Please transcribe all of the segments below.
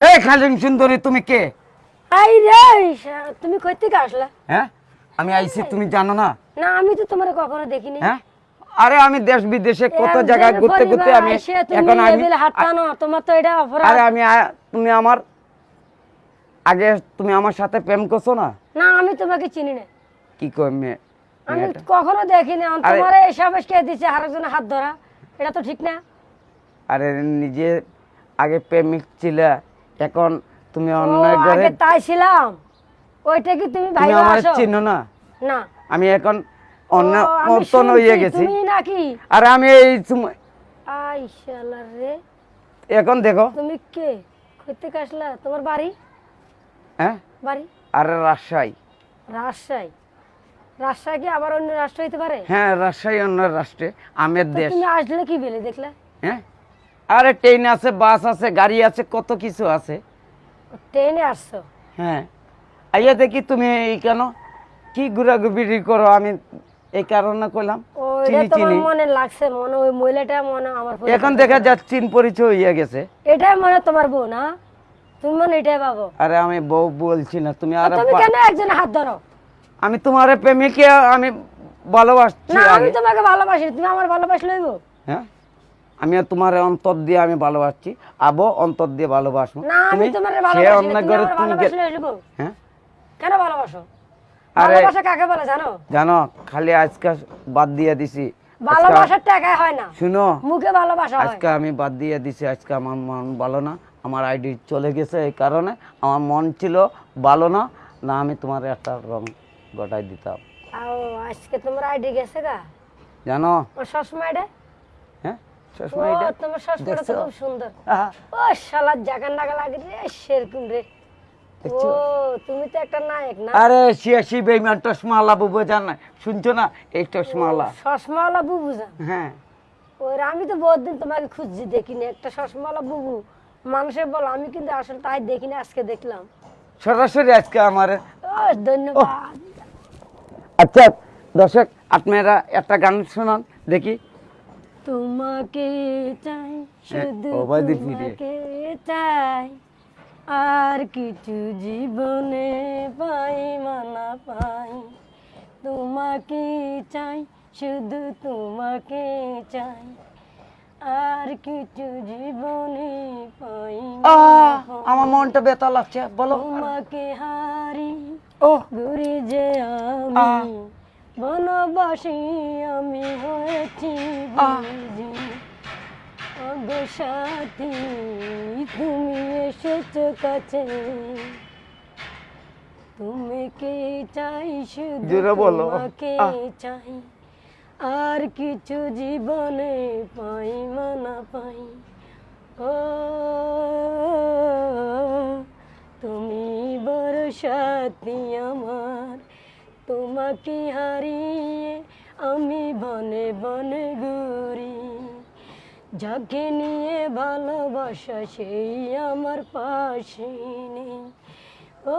এই খালিম সুন্দরী তুমি কে? আই রে তুমি কই থেকে আসলা? হ্যাঁ? আমি আইছি তুমি জানো না? না আমি তো তোমার কখনো দেখিনি। হ্যাঁ? আরে আমি দেশ বিদেশে কত জায়গায় ঘুরতে ঘুরতে আমি এখন আমি লেবেলে হাত টানো তোমার তো এটা অপরাধ। আরে আমি তুমি আমার আগে তুমি আমার সাথে প্রেম করছ না? না আমি তোমাকে চিনি না। কি কই মেয়ে আমি কখনো দেখিনি তোমার এসব কে দিচ্ছে আরেকজনের হাত ধরা? এটা তো ঠিক না। আরে নিজে আগে প্রেমিক ছিল এখন তুমি অন্য ঘরে আগে তাই ছিলাম। ওইটা কি তুমি ভাই আমার চিনো না? না। আমি এখন অন্য মতন হয়ে গেছি। তুমি নাকি? আরে আমি এই সময় আই শালা রে। এখন দেখো। তুমি কে? কই থেকে আসলা তোমার বাড়ি? হ্যাঁ? বাড়ি? আরে রাজশাহী। রাজশাহী? রাজশাহী কি আবার অন্য রাষ্ট্র হইতে পারে? হ্যাঁ রাজশাহী অন্য রাষ্ট্রে। আমের দেশ। তুমি আসলে কি বেলে দেখলা? হ্যাঁ? আরে ট্রেন আছে বাস আছে গাড়ি আছে কত কিছু আছে। ট্রেনে আসছো? হ্যাঁ। আইয়া দেখি তুমি এই কেন? কি ঘুরাঘুরি করো? আমি এই কারণে কইলাম চিনি চিনি। মনে লাগছে মনে ওই মহিলাটা মনে আমার এখন দেখা যাচ্ছে চিন পরিচয় হইয়া গেছে। এটাই মনে তোমার বউ না? তুমি মনে এটাই পাবো আরে আমি বউ বলছি না তুমি আর তুমি কেন একজন হাত ধরো? আমি তোমার প্রেমিকে আমি ভালোবাসছি না আমি তোমাকে ভালোবাসি তুমি আমার ভালোবাসি লইব? হ্যাঁ? আমি তোমার অন্তর দিয়ে আমি ভালোবাসছি। আবো অন্তর দিয়ে ভালোবাসবো। তুমি সে ভালোবাসি অন্য না, তুমি হ্যাঁ? কেন ভালোবাসো? আরে- ভালোবাসা কাকে বলে জানো? জানো খালি আজকে বাদ দিয়ে দিছি। ভালোবাসার টাকায় হয় না। শুনো। মুখে ভালোবাসা হয়। আজকে আমি বাদ দিয়ে দিছি আজকে আমার মন ভালো না। আমার আইডি চলে গেছে এই কারণে। আমার মন ছিল ভালো না। না আমি তোমার একটা রং গটাই দিতাম। আজকে তোমার আইডি গেছে গা? জানো? সবসময় হ্যাঁ? চশমা এটা তোমার তো খুব সুন্দর। ও শালা জাগান নাগা লাগে রে সেরকম রে। ও তুমি তো একটা নায়ক না? আরে শিয়াশি বেইমান চশমালা বুবু জান না। শুনছো না? এই চশমালা চশমাওয়ালা বুবু জান? হ্যাঁ। ওর আমি তো বহুদিন তোমাকে খুঁজছি দেখিনি। একটা চশমাওয়ালা বুবু। মানুষের বল আমি কিন্তু আসলে তাই দেখিনি আজকে দেখলাম। সরাসরি আজকে আমার। ও ধন্যবাদ। আচ্ছা দর্শক আপনারা একটা গান শোনান দেখি। তোমাকে চাই শুধু তোমাকে চাই। আর কিছু জীবনে পাই মানা পাই। তোমাকে চাই শুধু তোমাকে চাই। আর কিছু জীবনে পাই পাই। আমার মনটা বেতা লাগছে বলো। তোমাকে হারি ও। ঘুরে যে আমি। বনবাসী আমি হয়েছি বুঝি। ওগো সাথী তুমি এসেছ কাছে। তুমি কে চাই শুধু তোমাকে চাই। আর কিছু জীবনে পাই মানা পাই। ও তুমি বড় সাথী আমার। তোমাকে হারিয়ে আমি বনে বনে ঘুরি। যাকে নিয়ে ভালোবাসা, সেই আমার পাশে নেই ও,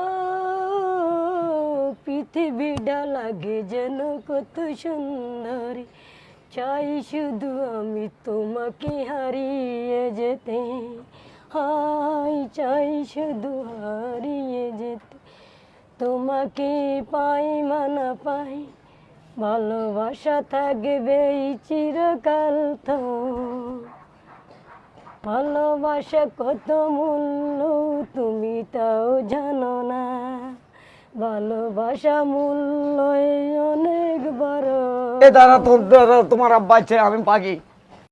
পৃথিবীটা লাগে যেন কত সুন্দরী। চাই শুধু আমি তোমাকে হারিয়ে যেতে। হাই চাই শুধু হারিয়ে যেতে। তোমাকে পাই, মানা পাই। ভালোবাসা থাকবে চিরকাল তো। ভালোবাসা কত মূল্য তুমি তাও জানো না। ভালোবাসা মূল্য অনেক বড়। এ দাঁড়া তোমার আব্বা আমি পাখি